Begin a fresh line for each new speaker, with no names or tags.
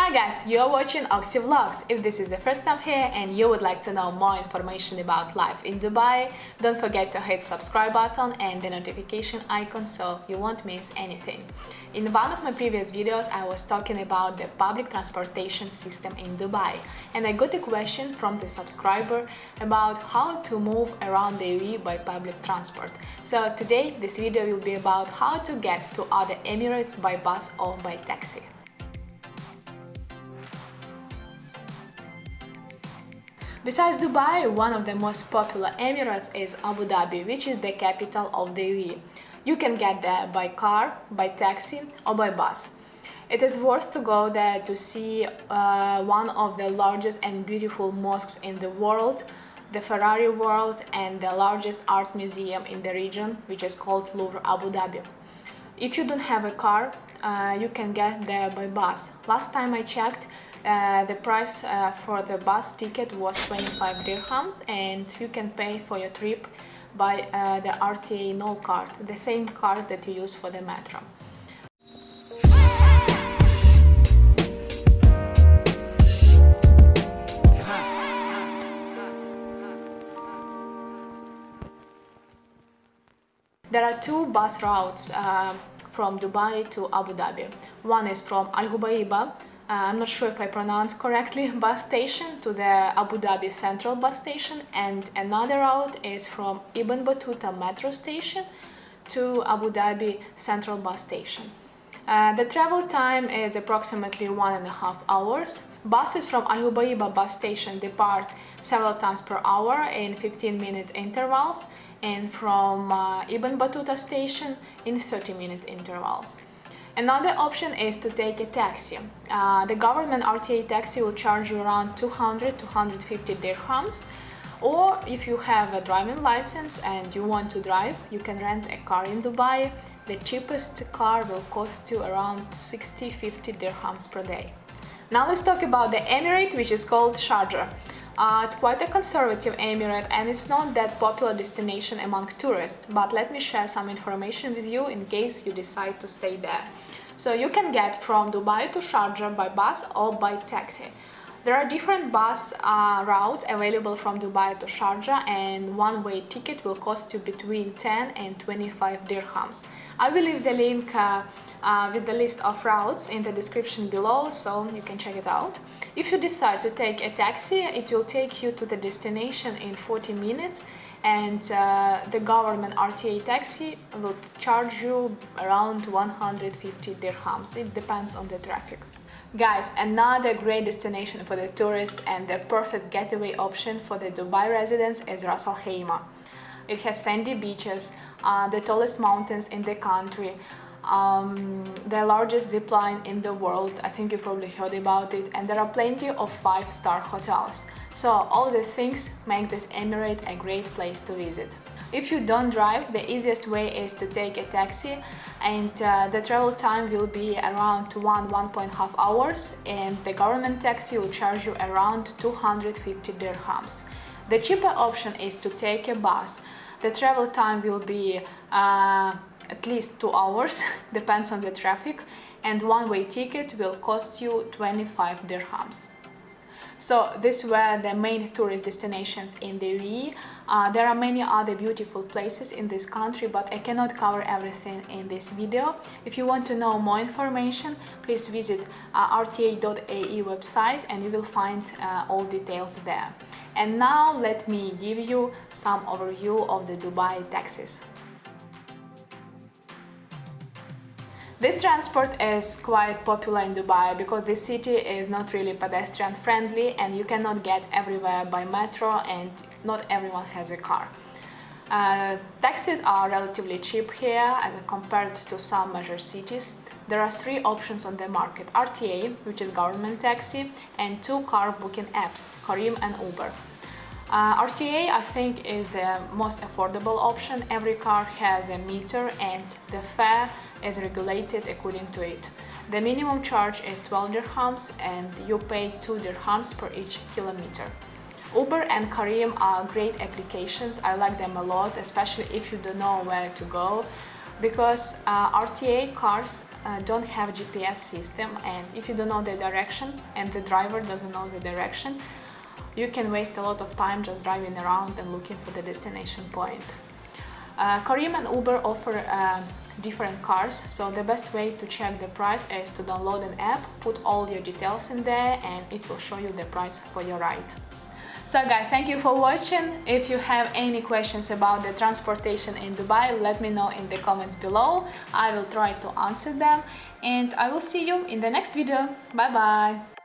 Hi guys, you are watching Oxy Vlogs. If this is the first time here and you would like to know more information about life in Dubai, don't forget to hit subscribe button and the notification icon so you won't miss anything. In one of my previous videos I was talking about the public transportation system in Dubai and I got a question from the subscriber about how to move around the UAE by public transport. So today this video will be about how to get to other Emirates by bus or by taxi. Besides Dubai, one of the most popular Emirates is Abu Dhabi, which is the capital of the UAE. You can get there by car, by taxi or by bus. It is worth to go there to see uh, one of the largest and beautiful mosques in the world, the Ferrari World and the largest art museum in the region, which is called Louvre Abu Dhabi. If you don't have a car, uh, you can get there by bus. Last time I checked, uh, the price uh, for the bus ticket was 25 dirhams and you can pay for your trip by uh, the RTA Nol card, the same card that you use for the metro. There are two bus routes uh, from Dubai to Abu Dhabi. One is from Al Hubaiba I'm not sure if I pronounce correctly, bus station to the Abu Dhabi Central bus station and another route is from Ibn Battuta metro station to Abu Dhabi Central bus station. Uh, the travel time is approximately one and a half hours. Buses from Al Hubaiba bus station depart several times per hour in 15 minute intervals and from uh, Ibn Battuta station in 30 minute intervals. Another option is to take a taxi. Uh, the government RTA taxi will charge you around 200-250 dirhams or if you have a driving license and you want to drive, you can rent a car in Dubai. The cheapest car will cost you around 60-50 dirhams per day. Now let's talk about the Emirate, which is called Sharjah. Uh, it's quite a conservative emirate and it's not that popular destination among tourists, but let me share some information with you in case you decide to stay there. So you can get from Dubai to Sharjah by bus or by taxi. There are different bus uh, routes available from Dubai to Sharjah and one-way ticket will cost you between 10 and 25 dirhams. I will leave the link uh, uh, with the list of routes in the description below so you can check it out. If you decide to take a taxi, it will take you to the destination in 40 minutes and uh, the government RTA taxi will charge you around 150 dirhams. It depends on the traffic. Guys, another great destination for the tourists and the perfect getaway option for the Dubai residents is Ras Al Khaimah. It has sandy beaches, uh, the tallest mountains in the country, um, the largest zip line in the world, I think you probably heard about it, and there are plenty of five-star hotels. So all these things make this emirate a great place to visit. If you don't drive, the easiest way is to take a taxi and uh, the travel time will be around 1 1.5 hours and the government taxi will charge you around 250 dirhams. The cheaper option is to take a bus. The travel time will be uh, at least 2 hours, depends on the traffic, and one-way ticket will cost you 25 dirhams. So these were the main tourist destinations in the UAE. Uh, there are many other beautiful places in this country, but I cannot cover everything in this video. If you want to know more information, please visit uh, rta.ae website and you will find uh, all details there. And now let me give you some overview of the Dubai taxis. This transport is quite popular in Dubai because this city is not really pedestrian friendly and you cannot get everywhere by metro and not everyone has a car. Uh, taxis are relatively cheap here and compared to some major cities. There are three options on the market, RTA, which is government taxi, and two car booking apps, Careem and Uber. Uh, RTA, I think, is the most affordable option. Every car has a meter and the fare is regulated according to it. The minimum charge is 12 dirhams and you pay 2 dirhams per each kilometer. Uber and Careem are great applications. I like them a lot, especially if you don't know where to go because uh, RTA cars uh, don't have GPS system and if you don't know the direction and the driver doesn't know the direction, you can waste a lot of time just driving around and looking for the destination point. Uh, Careem and Uber offer uh, different cars, so the best way to check the price is to download an app, put all your details in there and it will show you the price for your ride. So guys, thank you for watching. If you have any questions about the transportation in Dubai, let me know in the comments below. I will try to answer them and I will see you in the next video. Bye bye!